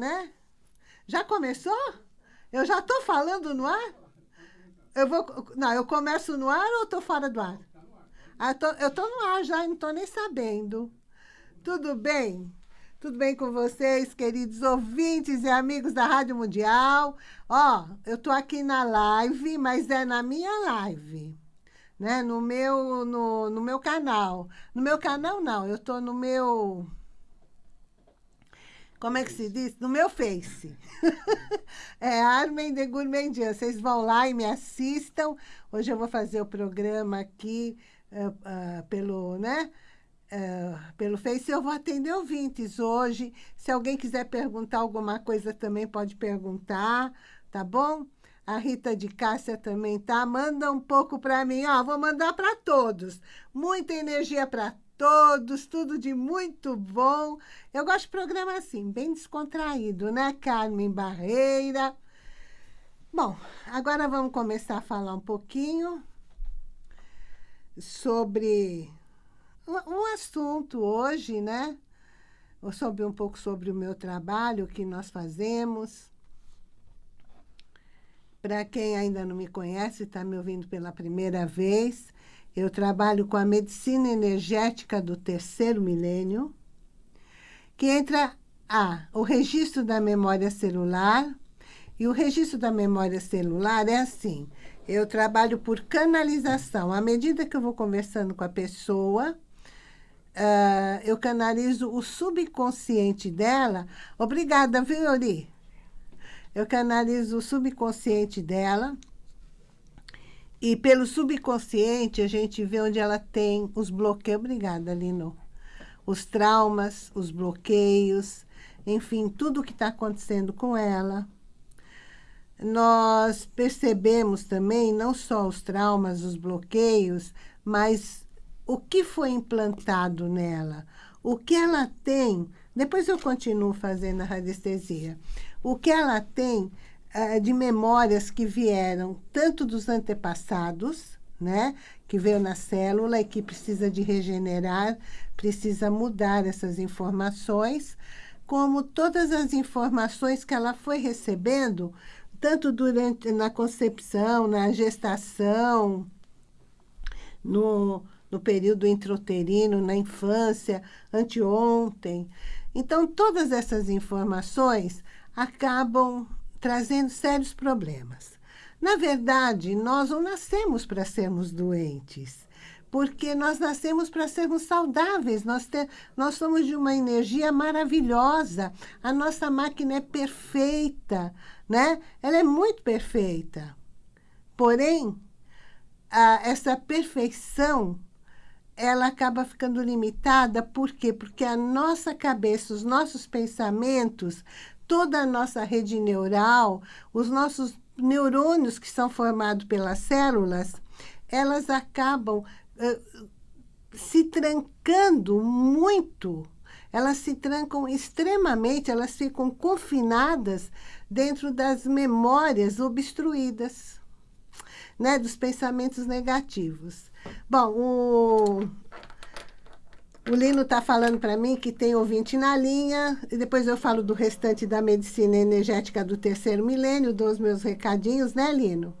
né? Já começou? Eu já estou falando no ar? Eu vou... Não, eu começo no ar ou estou fora do ar? Ah, eu estou no ar já, não estou nem sabendo. Tudo bem? Tudo bem com vocês, queridos ouvintes e amigos da Rádio Mundial? Ó, eu estou aqui na live, mas é na minha live, né? No meu, no, no meu canal. No meu canal, não, eu estou no meu... Como é que se diz? No meu Face. é Armen de Gourmandian. Vocês vão lá e me assistam. Hoje eu vou fazer o programa aqui uh, uh, pelo, né? Uh, pelo Face, eu vou atender ouvintes hoje. Se alguém quiser perguntar alguma coisa também pode perguntar, tá bom? A Rita de Cássia também tá. Manda um pouco para mim, ó, vou mandar para todos. Muita energia para todos, tudo de muito bom. Eu gosto de programa assim, bem descontraído, né, Carmen Barreira? Bom, agora vamos começar a falar um pouquinho sobre um assunto hoje, né? Sobre um pouco sobre o meu trabalho, o que nós fazemos. Para quem ainda não me conhece, está me ouvindo pela primeira vez, eu trabalho com a medicina energética do terceiro milênio, que entra a, o registro da memória celular, e o registro da memória celular é assim, eu trabalho por canalização. À medida que eu vou conversando com a pessoa, uh, eu canalizo o subconsciente dela. Obrigada, viu, Yori? Eu canalizo o subconsciente dela. E pelo subconsciente, a gente vê onde ela tem os bloqueios. Obrigada, Lino. Os traumas, os bloqueios, enfim, tudo o que está acontecendo com ela. Nós percebemos também não só os traumas, os bloqueios, mas o que foi implantado nela, o que ela tem, depois eu continuo fazendo a radiestesia, o que ela tem de memórias que vieram tanto dos antepassados, né, que veio na célula e que precisa de regenerar, precisa mudar essas informações, como todas as informações que ela foi recebendo, tanto durante na concepção, na gestação, no, no período intrauterino, na infância, anteontem. Então, todas essas informações acabam trazendo sérios problemas. Na verdade, nós não nascemos para sermos doentes, porque nós nascemos para sermos saudáveis, nós, te, nós somos de uma energia maravilhosa, a nossa máquina é perfeita, né? Ela é muito perfeita. Porém, a, essa perfeição ela acaba ficando limitada, por quê? Porque a nossa cabeça, os nossos pensamentos, toda a nossa rede neural, os nossos neurônios que são formados pelas células, elas acabam uh, se trancando muito, elas se trancam extremamente, elas ficam confinadas dentro das memórias obstruídas, né, dos pensamentos negativos. Bom, o, o Lino está falando para mim que tem ouvinte na linha, e depois eu falo do restante da medicina energética do terceiro milênio, dou os meus recadinhos, né, Lino?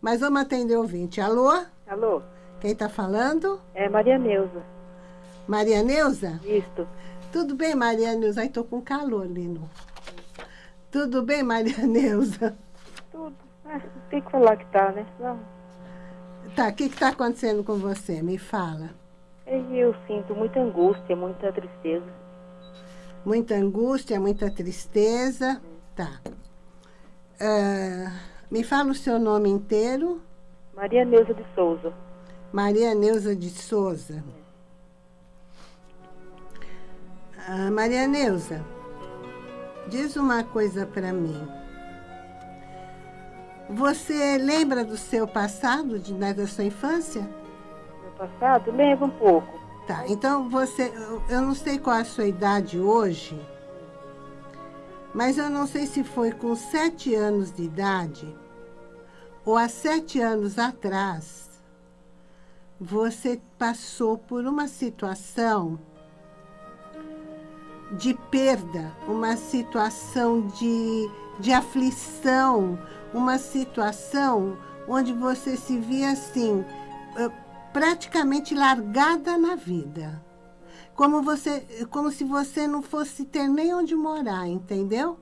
Mas vamos atender o ouvinte. Alô? Alô? Quem está falando? É Maria Neuza. Maria Neuza? Isso. Tudo bem, Maria Neuza? Ai, tô com calor, Lino. Tudo bem, Maria Neuza? Tudo. Ah, tem que falar que tá, né? Vamos. Tá, o que está acontecendo com você? Me fala. Eu sinto muita angústia, muita tristeza. Muita angústia, muita tristeza. Tá. Uh, me fala o seu nome inteiro. Maria Neuza de Souza. Maria Neuza de Souza. Uh, Maria Neuza, diz uma coisa para mim. Você lembra do seu passado, de, né, da sua infância? Passado? Lembro um pouco. Tá, então você... Eu não sei qual é a sua idade hoje, mas eu não sei se foi com sete anos de idade ou há sete anos atrás, você passou por uma situação de perda, uma situação de, de aflição, uma situação onde você se via assim, praticamente largada na vida. Como, você, como se você não fosse ter nem onde morar, entendeu?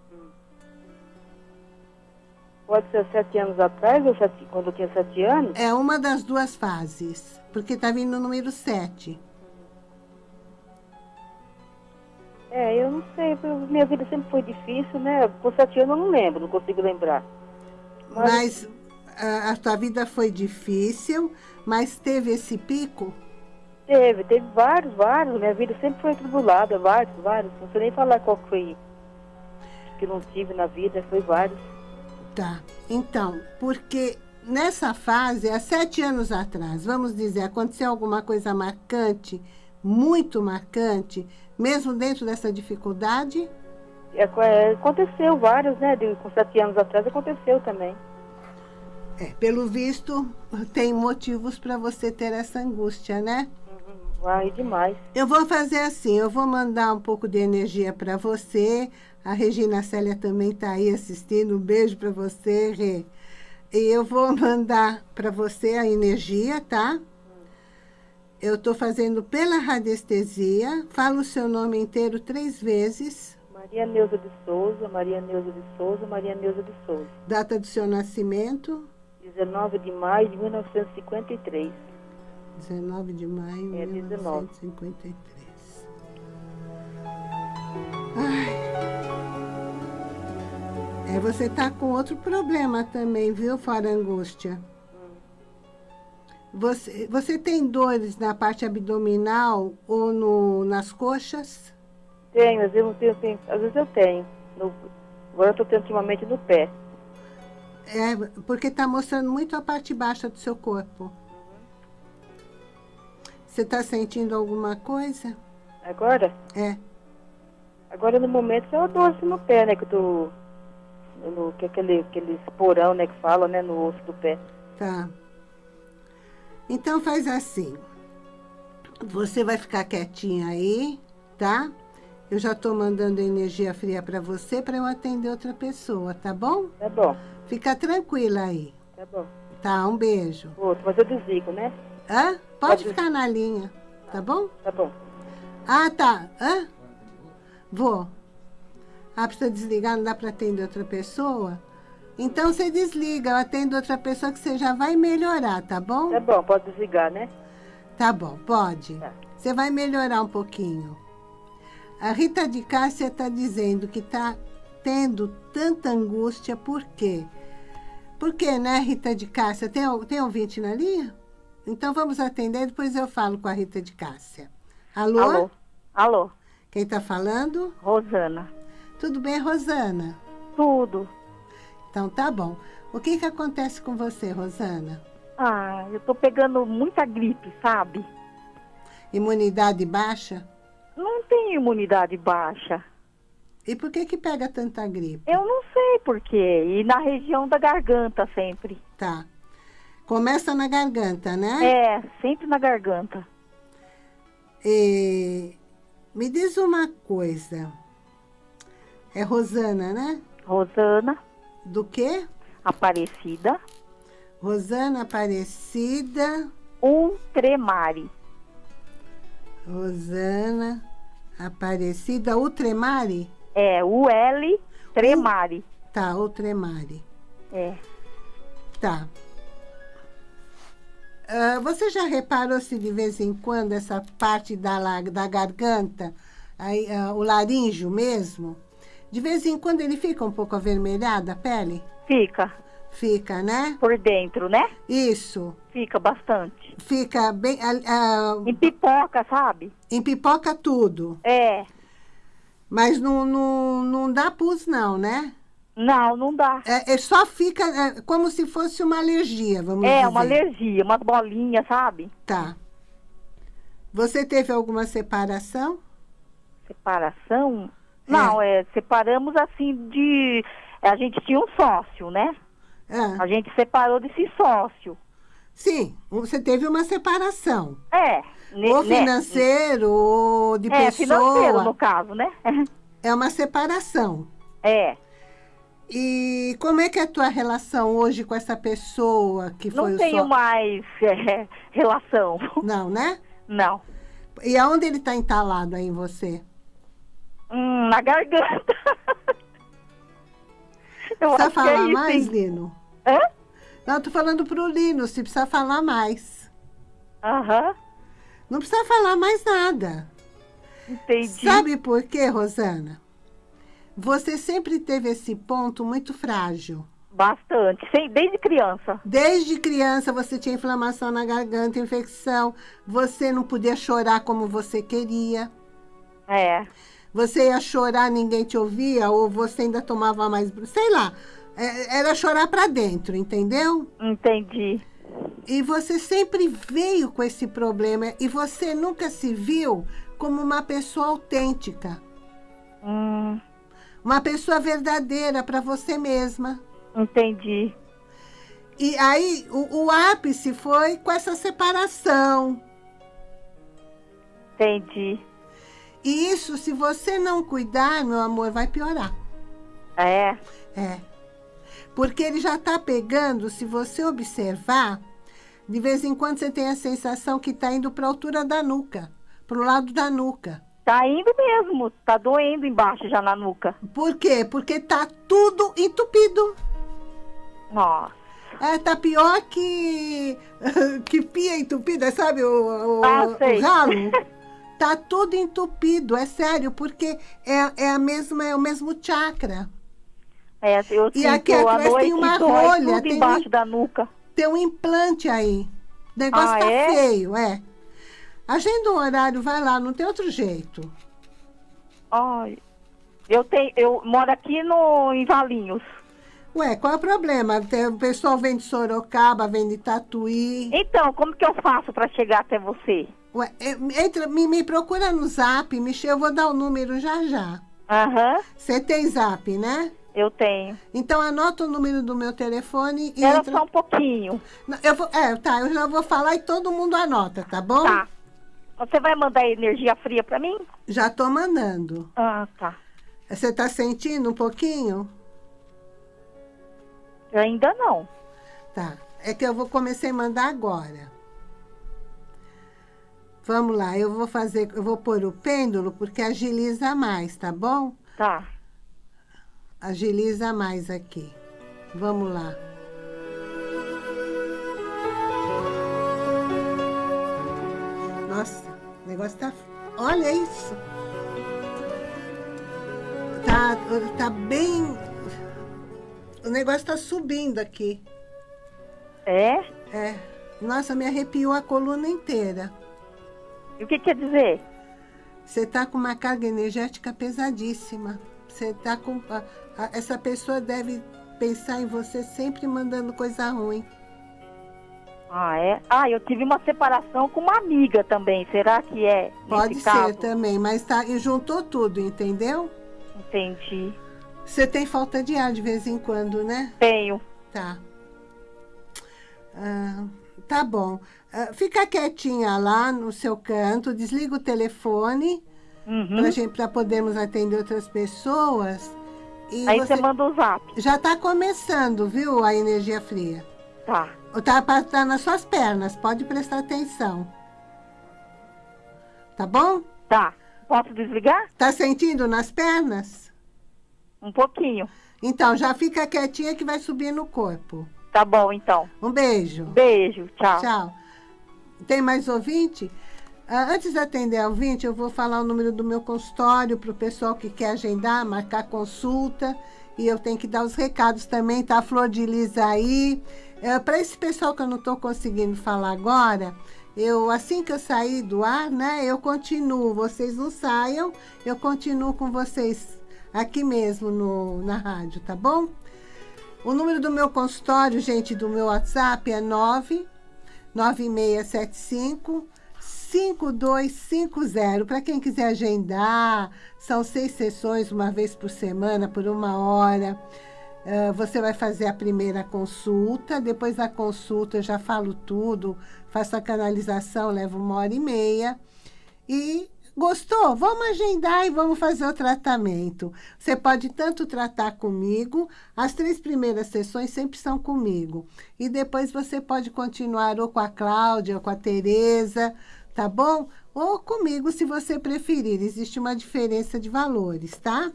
Pode ser sete anos atrás, ou sete, quando eu tinha sete anos? É uma das duas fases, porque está vindo o número sete. É, eu não sei, minha vida sempre foi difícil, né? Com sete anos eu não lembro, não consigo lembrar. Mas, mas a, tua vida foi difícil, mas teve esse pico? Teve, teve vários, vários. Minha vida sempre foi tribulada, vários, vários. Não sei nem falar qual foi que não tive na vida, foi vários. Tá. Então, porque nessa fase, há sete anos atrás, vamos dizer, aconteceu alguma coisa marcante, muito marcante, mesmo dentro dessa dificuldade? É, é aconteceu vários, né? De, com sete anos atrás aconteceu também. É, pelo visto, tem motivos para você ter essa angústia, né? Uhum, vai demais. Eu vou fazer assim, eu vou mandar um pouco de energia para você, a Regina Célia também está aí assistindo. Um beijo para você, Rê. E eu vou mandar para você a energia, tá? Eu estou fazendo pela radiestesia. Fala o seu nome inteiro três vezes. Maria Neuza de Souza, Maria Neuza de Souza, Maria Neuza de Souza. Data do seu nascimento? 19 de maio de 1953. 19 de maio de é, 1953. Ai. É, você tá com outro problema também, viu, fora angústia? Você, você tem dores na parte abdominal ou no, nas coxas? Tenho, às vezes eu tenho, às vezes eu tenho. No, agora eu estou tendo ultimamente no pé. É, porque está mostrando muito a parte baixa do seu corpo. Você está sentindo alguma coisa? Agora? É. Agora, no momento, só dor assim no pé, né? Que tô no, que é aquele, aquele esporão, né, que fala, né, no osso do pé. Tá. Então faz assim. Você vai ficar quietinha aí, tá? Eu já tô mandando energia fria para você para eu atender outra pessoa, tá bom? Tá bom. Fica tranquila aí. Tá bom. Tá, um beijo. Outro, mas eu desligo, né? Hã? Pode, ficar na linha, tá bom? Tá bom. Ah, tá. Hã? Vou. Ah, precisa desligar, não dá para atender outra pessoa? Então você desliga, eu atendo outra pessoa que você já vai melhorar, tá bom? Tá bom, pode desligar, né? Tá bom, pode. Tá. Você vai melhorar um pouquinho. A Rita de Cássia está dizendo que está tendo tanta angústia, por quê? Por quê, né, Rita de Cássia? Tem, tem ouvinte na linha? Então vamos atender, depois eu falo com a Rita de Cássia. Alô? Alô? Alô? Quem está falando? Rosana. Tudo bem, Rosana? Tudo. Então tá bom. O que que acontece com você, Rosana? Ah, eu tô pegando muita gripe, sabe? Imunidade baixa? Não tenho imunidade baixa. E por que que pega tanta gripe? Eu não sei por quê. E na região da garganta sempre. Tá. Começa na garganta, né? É, sempre na garganta. E... Me diz uma coisa. É Rosana, né? Rosana. Do quê? Aparecida. Rosana Aparecida. Ultremari. Rosana Aparecida Ultremari? É, U-L Tremari. U... Tá, Ultremari. É. Tá. Uh, você já reparou se de vez em quando essa parte da, da garganta, aí, uh, o laríngeo mesmo, de vez em quando ele fica um pouco avermelhado a pele? Fica. Fica, né? Por dentro, né? Isso. Fica bastante. Fica bem... Uh, em pipoca, sabe? Em pipoca tudo. É. Mas não, não, não dá pus não, né? Não, não dá. É, é só fica é, como se fosse uma alergia, vamos é, dizer. É, uma alergia, uma bolinha, sabe? Tá. Você teve alguma separação? Separação? Não, é. é, separamos assim de. A gente tinha um sócio, né? É. A gente separou desse sócio. Sim, você teve uma separação. É. ne- ou né? financeiro, ou de É, pessoa. financeiro, no caso, né? É uma separação. É. E como é que é a tua relação hoje com essa pessoa que foi Não o tenho só... mais é, relação. Não, né? Não. E aonde ele está entalado aí em você? Hum, na garganta. Eu Precisa é falar isso, mais, hein? Lino? Hã? Não, tô falando pro Lino, se precisa falar mais. Aham. Não precisa falar mais nada. Entendi. Sabe por quê, Rosana? Você sempre teve esse ponto muito frágil. Bastante. Desde criança. Desde criança você tinha inflamação na garganta, infecção, você não podia chorar como você queria. É. Você ia chorar, ninguém te ouvia, ou você ainda tomava mais. Sei lá. É, Era chorar pra dentro, entendeu? Entendi. E você sempre veio com esse problema e você nunca se viu como uma pessoa autêntica, Hum, uma pessoa verdadeira para você mesma. entendi. E aí o, o ápice foi com essa separação. Entendi. E isso, se você não cuidar, meu amor, vai piorar. É. É. Porque ele já está pegando, se você observar, de vez em quando você tem a sensação que está indo para a altura da nuca, para o lado da nuca. Tá indo mesmo. Tá doendo embaixo já na nuca. Por quê? Porque tá tudo entupido. Nossa. É, tá pior que, que pia entupida, sabe? O, o, Ah, o ralo. Tá tudo entupido, é sério, porque é, é, a mesma, é o mesmo chakra. É, eu E aqui atrás tem uma rolha, tem embaixo um- da nuca. Tem um implante aí. O negócio Ah, tá é? feio, é. Agenda um horário, vai lá, não tem outro jeito. Ai. Eu tenho, eu moro aqui no em Valinhos. Ué, qual é o problema? Tem- O pessoal vem de Sorocaba, vem de Tatuí. Então, como que eu faço para chegar até você? Ué, é, entra, me, me procura no zap, Michel, eu vou dar o número já já. Aham, Você tem zap, né? Eu tenho. Então anota o número do meu telefone e Era entra. só um pouquinho. Eu vou, é, tá, eu já vou falar e todo mundo anota, tá bom? Tá. Você vai mandar energia fria para mim? Já tô mandando. Ah, tá. Você tá sentindo um pouquinho? Ainda não. Tá. É que eu vou comecei a mandar agora. Vamos lá, eu vou fazer, eu vou pôr o pêndulo porque agiliza mais, tá bom? Tá. Agiliza mais aqui. Vamos lá. Nossa, o negócio tá. Olha isso! Tá, tá bem. O negócio tá subindo aqui. É? É. Nossa, me arrepiou a coluna inteira. E o que quer dizer? Você tá com uma carga energética pesadíssima. Você tá com. Essa pessoa deve pensar em você sempre mandando coisa ruim. Ah, é? Ah, eu tive uma separação com uma amiga também. Será que é? Pode ser caso? também, mas tá, e juntou tudo, entendeu? Entendi. Você tem falta de ar de vez em quando, né? Tenho. Tá. Ah, tá bom. Ah, fica quietinha lá no seu canto, desliga o telefone Uhum. pra, gente, pra podermos atender outras pessoas. E Aí você manda o zap. já tá começando, viu, a energia fria. Tá. Tá, tá nas suas pernas, pode prestar atenção. Tá bom? Tá. Posso desligar? Tá sentindo nas pernas? Um pouquinho. Então, já fica quietinha que vai subir no corpo. Tá bom, então. Um beijo. Beijo. Tchau. Tchau. Tem mais ouvinte? Ah, antes de atender ao ouvinte, eu vou falar o número do meu consultório para o pessoal que quer agendar, marcar consulta. E eu tenho que dar os recados também, tá? A Flor de Lis aí. para esse pessoal que eu não estou conseguindo falar agora, eu assim que eu sair do ar, né, eu continuo. Vocês não saiam, eu continuo com vocês aqui mesmo no, na rádio, tá bom? O número do meu consultório, gente, do meu WhatsApp é 9 9675 5250. Para quem quiser agendar, são seis sessões, uma vez por semana, por uma hora. Uh, você vai fazer a primeira consulta, depois da consulta eu já falo tudo, faço a canalização, leva uma hora e meia. E gostou? Vamos agendar e vamos fazer o tratamento. Você pode tanto tratar comigo, as três primeiras sessões sempre são comigo. E depois você pode continuar ou com a Cláudia, ou com a Tereza, tá bom? Ou comigo, se você preferir. Existe uma diferença de valores, tá?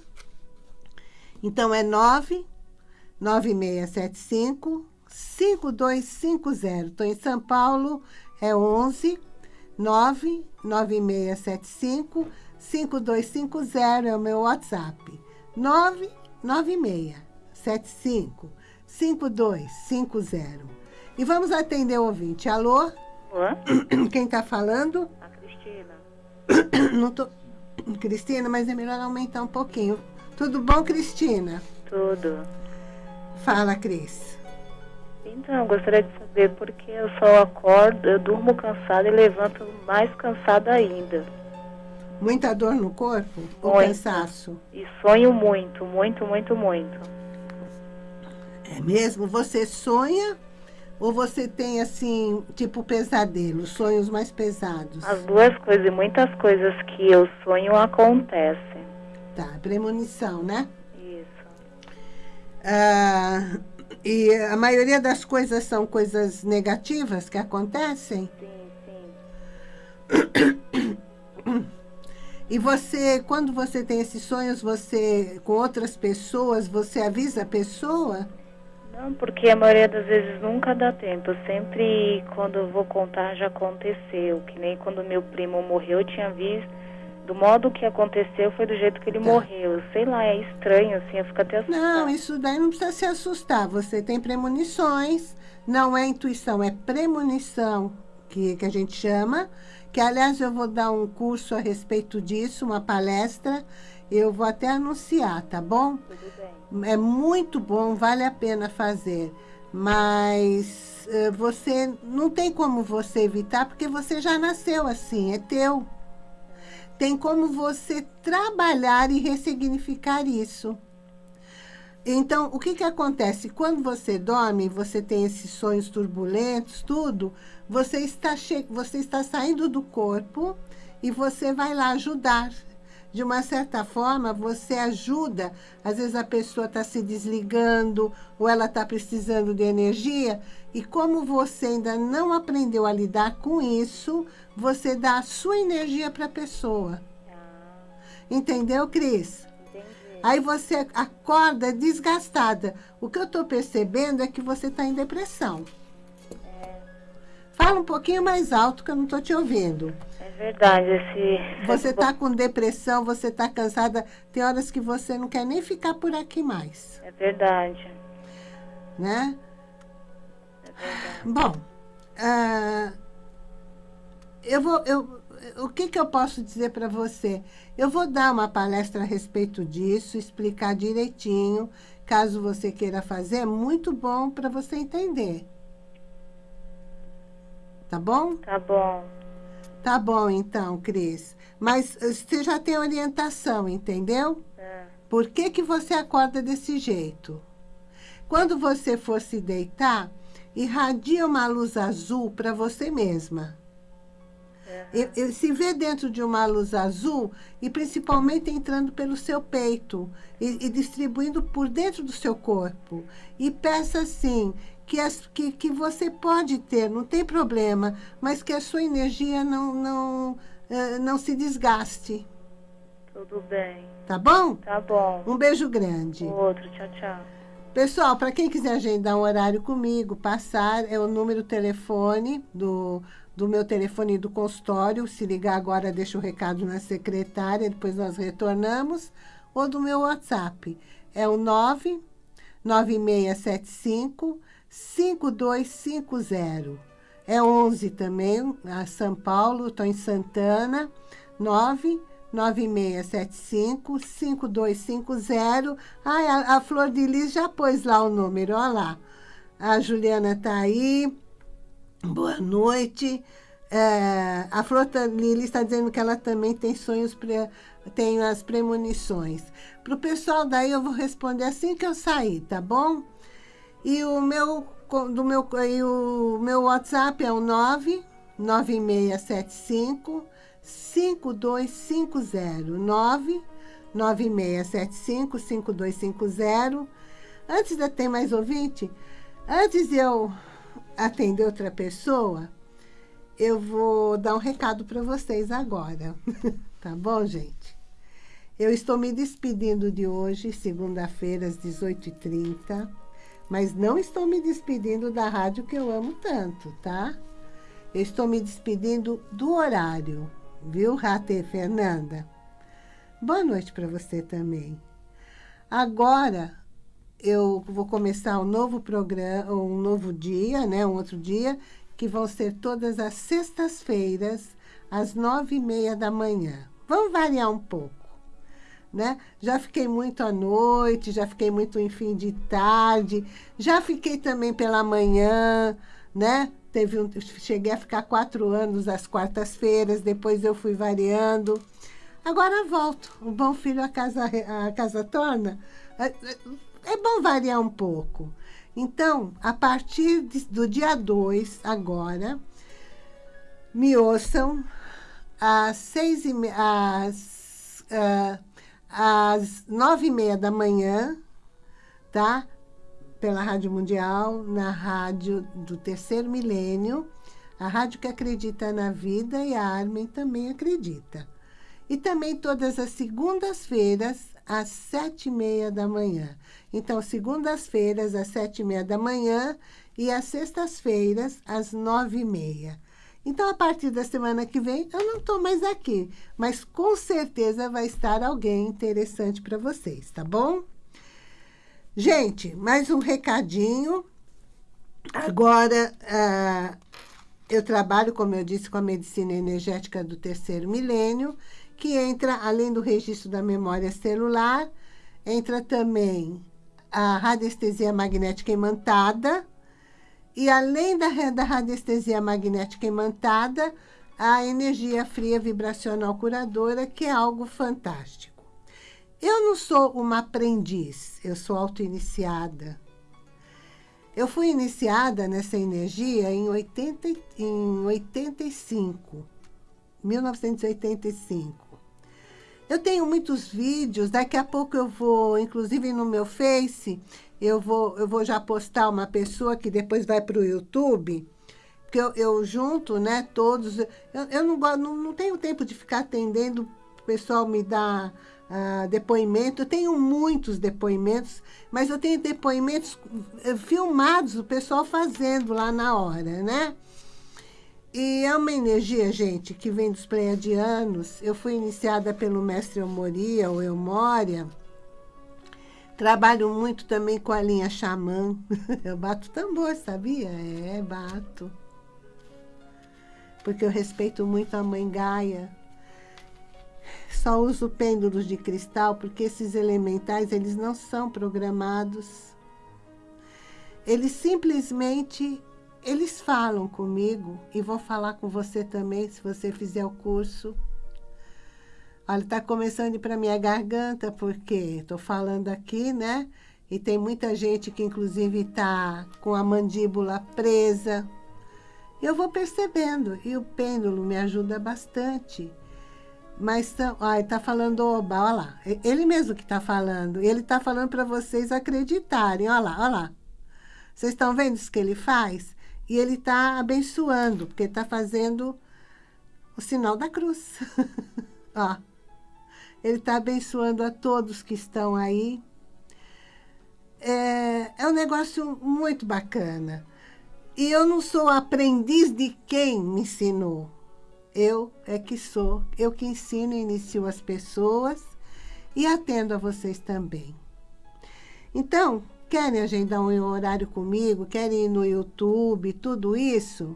Então, é 9 9675 5250. Estou em São Paulo, é 11 99675 5250 é o meu WhatsApp. 99675 5250. E vamos atender o ouvinte. Alô? Olá? Quem está falando? A Cristina. Não tô... Cristina, mas é melhor aumentar um pouquinho. Tudo bom, Cristina? Tudo. Fala, Cris. Então, gostaria de saber por que eu só acordo, eu durmo cansada e levanto mais cansada ainda. Muita dor no corpo ou Muito. cansaço? E sonho muito, muito, muito, muito. É mesmo? Você sonha ou você tem, assim, tipo pesadelo, sonhos mais pesados? As duas coisas e muitas coisas que eu sonho acontecem. Tá, premonição, né? Isso. Ah, e a maioria das coisas são coisas negativas que acontecem? Sim, sim. E você, quando você tem esses sonhos, você, com outras pessoas, você avisa a pessoa? Não, porque a maioria das vezes nunca dá tempo. Sempre, quando eu vou contar, já aconteceu. Que nem quando meu primo morreu, eu tinha visto. Do modo que aconteceu, foi do jeito que ele Tá. morreu. Sei lá, é estranho, assim, eu fico até assustada. Não, isso daí não precisa se assustar. Você tem premonições, não é intuição, é premonição, que, que a gente chama. Que, aliás, eu vou dar um curso a respeito disso, uma palestra. Eu vou até anunciar, tá bom? Tudo bem. É muito bom, vale a pena fazer. Mas eh, você não tem como você evitar, porque você já nasceu assim, é teu. Tem como você trabalhar e ressignificar isso. Então, o que, que acontece? Quando você dorme, você tem esses sonhos turbulentos, tudo, você está, você está saindo do corpo e você vai lá ajudar. De uma certa forma, você ajuda. Às vezes a pessoa está se desligando ou ela está precisando de energia. E como você ainda não aprendeu a lidar com isso, você dá a sua energia para a pessoa. Ah, Entendeu, Cris? entendi. Aí você acorda desgastada. O que eu estou percebendo é que você está em depressão. Fala um pouquinho mais alto que eu não estou te ouvindo. É verdade, esse... Você está com depressão, você está cansada. Tem horas que você não quer nem ficar por aqui mais, É verdade. né? É verdade. Bom, ah, eu vou, eu, o que, que eu posso dizer para você? Eu vou dar uma palestra a respeito disso, explicar direitinho, caso você queira fazer, é muito bom para você entender. Tá bom? Tá bom. Tá bom, então, Cris. Mas eh, você já tem orientação, entendeu? É. Por que, que você acorda desse jeito? Quando você for se deitar, irradia uma luz azul para você mesma. E- e se vê dentro de uma luz azul e principalmente entrando pelo seu peito e, e distribuindo por dentro do seu corpo. E peça assim, que, as, que, que você pode ter, não tem problema, mas que a sua energia não, não, eh, não se desgaste. Tudo bem. Tá bom? Tá bom. Um beijo grande. Outro, tchau, tchau. Pessoal, para quem quiser agendar um horário comigo, passar, é o número telefone do, do meu telefone do consultório. Se ligar agora, deixa o recado na secretária, depois nós retornamos. Ou do meu WhatsApp. É o 99675 5250. É 11 também, a São Paulo, estou em Santana, 99675 5250. Ai, a, a Flor de Lis já pôs lá o número, olha lá. A Juliana está aí. Boa noite. É, a Flor Lili está dizendo que ela também tem sonhos, pre, tem as premonições. Para o pessoal daí eu vou responder assim que eu sair, tá bom? E o meu, do meu, e o meu WhatsApp é o 9 9675 5250 9 9675 5250 Antes de ter mais ouvinte, antes de eu atender outra pessoa, eu vou dar um recado para vocês agora. tá bom, gente? Eu estou me despedindo de hoje, segunda-feira, às 18h30. Mas não estou me despedindo da rádio que eu amo tanto, tá? Eu estou me despedindo do horário, viu, Rate Fernanda? Boa noite para você também. Agora, eu vou começar um novo programa, um novo dia, né? Um outro dia, que vão ser todas as sextas-feiras, às nove e meia da manhã. Vamos variar um pouco, né? Já fiquei muito à noite, já fiquei muito em fim de tarde, já fiquei também pela manhã, né? Teve um, cheguei a ficar quatro anos às quartas-feiras, depois eu fui variando. Agora volto. O bom filho a casa, a casa torna. É, é, é bom variar um pouco. Então, a partir de, do dia 2, agora, me ouçam às, seis e me, às, uh, às nove e meia da manhã, tá? Pela Rádio Mundial, na rádio do Terceiro Milênio, a rádio que acredita na vida e a Armin também acredita. E também todas as segundas-feiras, às sete e meia da manhã. Então, segundas-feiras, às sete e meia da manhã e às sextas-feiras, às nove e meia. Então, a partir da semana que vem, eu não estou mais aqui, mas com certeza vai estar alguém interessante para vocês, tá bom? Gente, mais um recadinho. Agora, uh, eu trabalho, como eu disse, com a medicina energética do terceiro milênio, que entra, além do registro da memória celular, entra também a radiestesia magnética imantada. E além da, da radiestesia magnética imantada, a energia fria vibracional curadora, que é algo fantástico. Eu não sou uma aprendiz, eu sou auto-iniciada. Eu fui iniciada nessa energia em, 80, em 85, 1985. Eu tenho muitos vídeos, daqui a pouco eu vou, inclusive no meu Face, eu vou, eu vou já postar uma pessoa que depois vai para o YouTube, porque eu, eu, junto, né, todos, eu, eu não, não, não tenho tempo de ficar atendendo, o pessoal me dá uh, depoimento, eu tenho muitos depoimentos, mas eu tenho depoimentos eh, filmados, o pessoal fazendo lá na hora, né? E é uma energia, gente, que vem dos pleiadianos. Eu fui iniciada pelo mestre Eumoria, ou Eumória. Trabalho muito também com a linha xamã. Eu bato tambor, sabia? É, bato. Porque eu respeito muito a mãe Gaia. Só uso pêndulos de cristal porque esses elementais, eles não são programados. Eles simplesmente eles falam comigo e vão falar com você também, se você fizer o curso. Olha, está começando para minha garganta, porque estou falando aqui, né? E tem muita gente que, inclusive, está com a mandíbula presa. Eu vou percebendo, e o pêndulo me ajuda bastante. Mas, olha, está falando oba, olha lá. Ele mesmo que está falando. Ele está falando para vocês acreditarem, olha lá, olha lá. Vocês estão vendo isso que ele faz? E ele está abençoando, porque está fazendo o sinal da cruz. Ó, ele está abençoando a todos que estão aí. É, é um negócio muito bacana. E eu não sou aprendiz de quem me ensinou. Eu é que sou, eu que ensino e inicio as pessoas e atendo a vocês também. Então, querem agendar um horário comigo, querem ir no YouTube, tudo isso,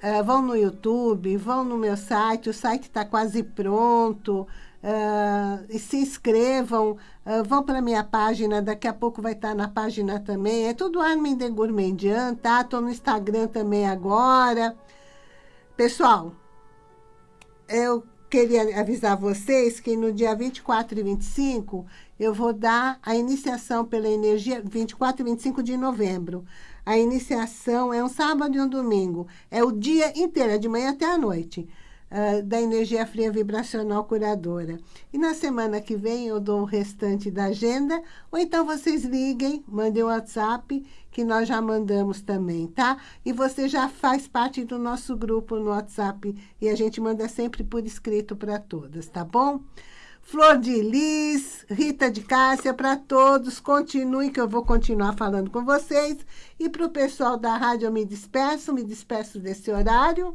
uh, vão no YouTube, vão no meu site, o site está quase pronto, uh, se inscrevam, uh, vão para minha página, daqui a pouco vai estar tá na página também, é tudo Armin de Gourmandian, tá? Estou no Instagram também agora. Pessoal, eu queria avisar vocês que no dia 24 e 25 eu vou dar a iniciação pela energia, 24 e 25 de novembro. A iniciação é um sábado e um domingo. É o dia inteiro, é de manhã até a noite, uh, da energia fria vibracional curadora. E na semana que vem eu dou o restante da agenda, ou então vocês liguem, mandem um WhatsApp, que nós já mandamos também, tá? E você já faz parte do nosso grupo no WhatsApp, e a gente manda sempre por escrito para todas, tá bom? Flor de Lis, Rita de Cássia, para todos, continuem que eu vou continuar falando com vocês. E para o pessoal da rádio eu me despeço, me despeço desse horário.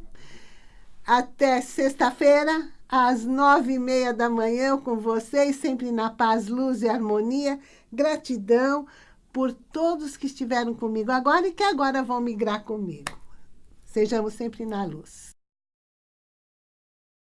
Até sexta-feira, às nove e meia da manhã, com vocês, sempre na paz, luz e harmonia. Gratidão por todos que estiveram comigo agora e que agora vão migrar comigo. Sejamos sempre na luz.